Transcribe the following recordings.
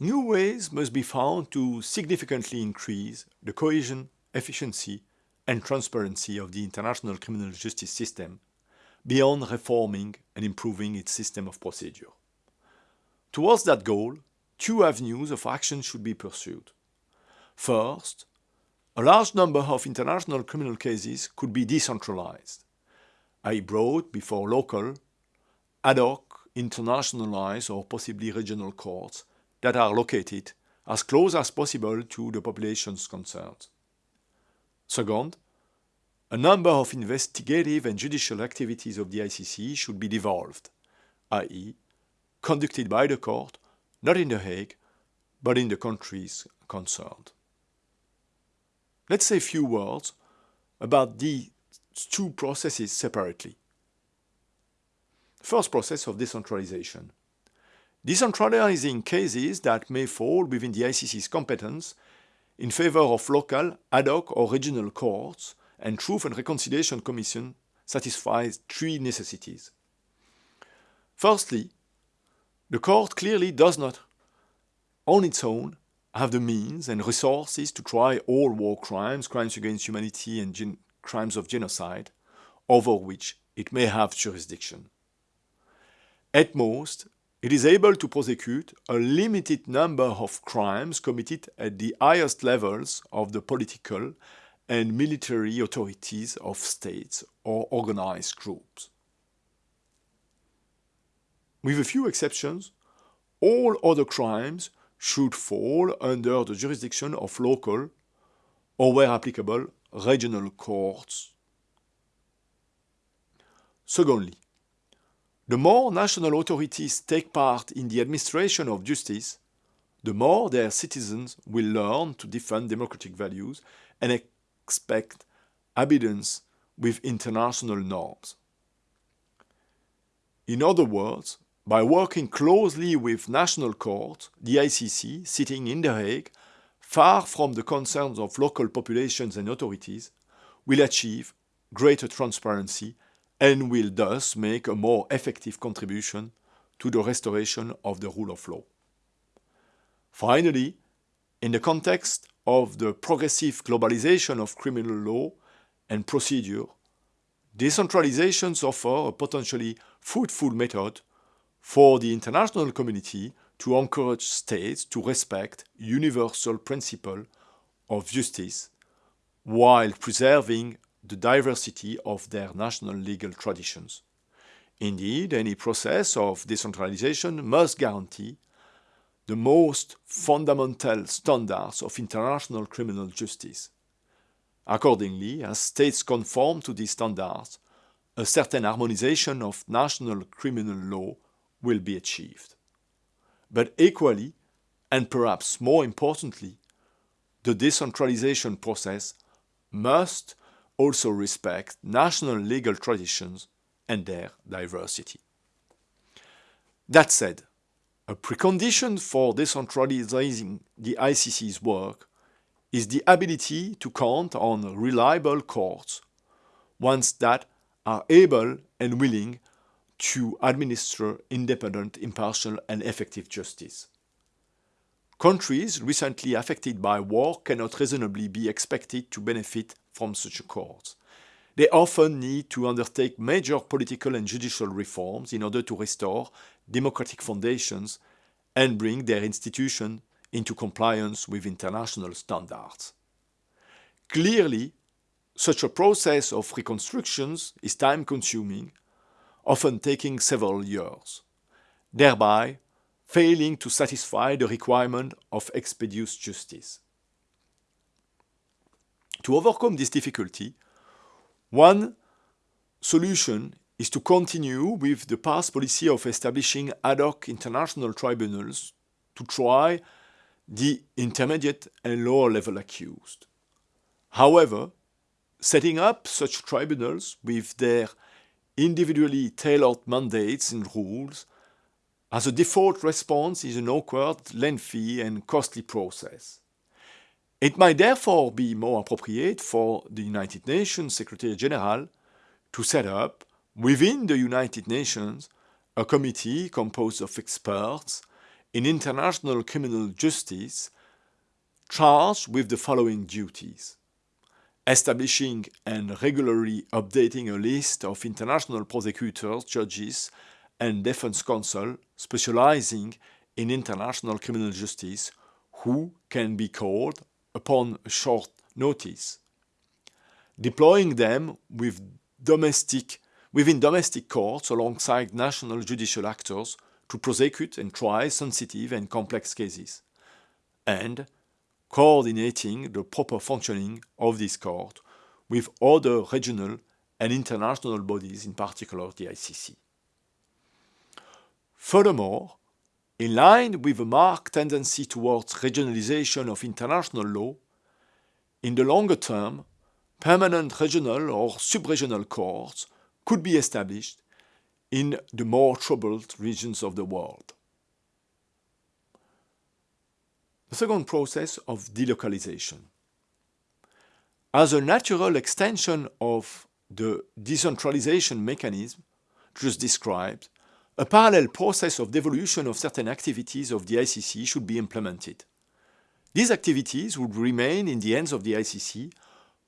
new ways must be found to significantly increase the cohesion, efficiency, and transparency of the international criminal justice system beyond reforming and improving its system of procedure. Towards that goal, two avenues of action should be pursued. First, a large number of international criminal cases could be decentralized, i.e. brought before local, ad hoc, internationalized or possibly regional courts that are located as close as possible to the populations concerned. Second, a number of investigative and judicial activities of the ICC should be devolved, i.e., conducted by the court, not in The Hague, but in the countries concerned. Let's say a few words about these two processes separately. First process of decentralization. Decentralizing cases that may fall within the ICC's competence in favor of local, ad hoc or regional courts and Truth and Reconciliation Commission satisfies three necessities. Firstly, the court clearly does not, on its own, have the means and resources to try all war crimes, crimes against humanity and crimes of genocide, over which it may have jurisdiction. At most, it is able to prosecute a limited number of crimes committed at the highest levels of the political and military authorities of states or organized groups. With a few exceptions, all other crimes should fall under the jurisdiction of local or, where applicable, regional courts. Secondly, the more national authorities take part in the administration of justice, the more their citizens will learn to defend democratic values and expect obedience with international norms. In other words, by working closely with national courts, the ICC, sitting in The Hague, far from the concerns of local populations and authorities, will achieve greater transparency and will thus make a more effective contribution to the restoration of the rule of law. Finally, in the context of the progressive globalization of criminal law and procedure, decentralizations offer a potentially fruitful method for the international community to encourage states to respect universal principle of justice while preserving the diversity of their national legal traditions. Indeed, any process of decentralization must guarantee the most fundamental standards of international criminal justice. Accordingly, as states conform to these standards, a certain harmonization of national criminal law will be achieved. But equally, and perhaps more importantly, the decentralization process must also respect national legal traditions and their diversity. That said, a precondition for decentralizing the ICC's work is the ability to count on reliable courts, ones that are able and willing to administer independent, impartial and effective justice. Countries recently affected by war cannot reasonably be expected to benefit from such a court. They often need to undertake major political and judicial reforms in order to restore democratic foundations and bring their institution into compliance with international standards. Clearly, such a process of reconstructions is time-consuming often taking several years, thereby failing to satisfy the requirement of expeditious justice. To overcome this difficulty, one solution is to continue with the past policy of establishing ad hoc international tribunals to try the intermediate and lower level accused. However, setting up such tribunals with their individually tailored mandates and rules as a default response is an awkward, lengthy and costly process. It might therefore be more appropriate for the United Nations Secretary General to set up, within the United Nations, a committee composed of experts in international criminal justice charged with the following duties. Establishing and regularly updating a list of international prosecutors, judges, and defense counsel specializing in international criminal justice who can be called upon short notice. Deploying them with domestic, within domestic courts alongside national judicial actors to prosecute and try sensitive and complex cases. And coordinating the proper functioning of this court with other regional and international bodies, in particular the ICC. Furthermore, in line with a marked tendency towards regionalization of international law, in the longer term, permanent regional or subregional courts could be established in the more troubled regions of the world. The second process of delocalization. As a natural extension of the decentralization mechanism just described, a parallel process of devolution of certain activities of the ICC should be implemented. These activities would remain in the hands of the ICC,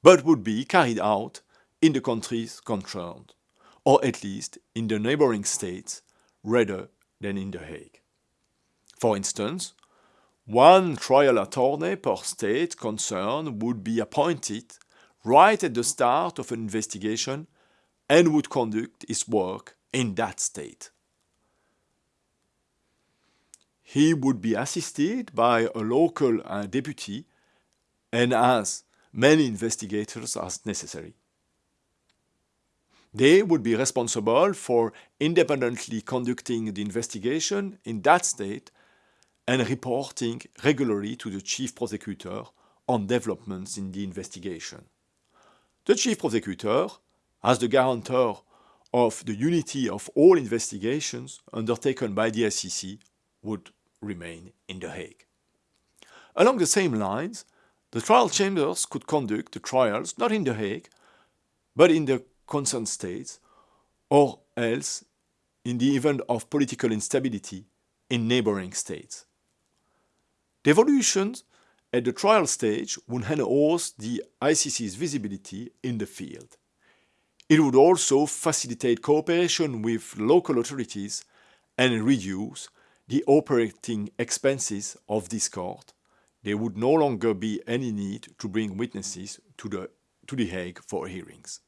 but would be carried out in the countries concerned, or at least in the neighboring states, rather than in The Hague. For instance, one trial attorney per state concerned would be appointed right at the start of an investigation and would conduct his work in that state. He would be assisted by a local uh, deputy and as many investigators as necessary. They would be responsible for independently conducting the investigation in that state and reporting regularly to the chief prosecutor on developments in the investigation. The chief prosecutor, as the guarantor of the unity of all investigations undertaken by the ICC, would remain in The Hague. Along the same lines, the trial chambers could conduct the trials not in The Hague, but in the concerned states, or else in the event of political instability in neighboring states. Devolutions at the trial stage would enhance the ICC's visibility in the field. It would also facilitate cooperation with local authorities and reduce the operating expenses of this court, there would no longer be any need to bring witnesses to the, to the Hague for hearings.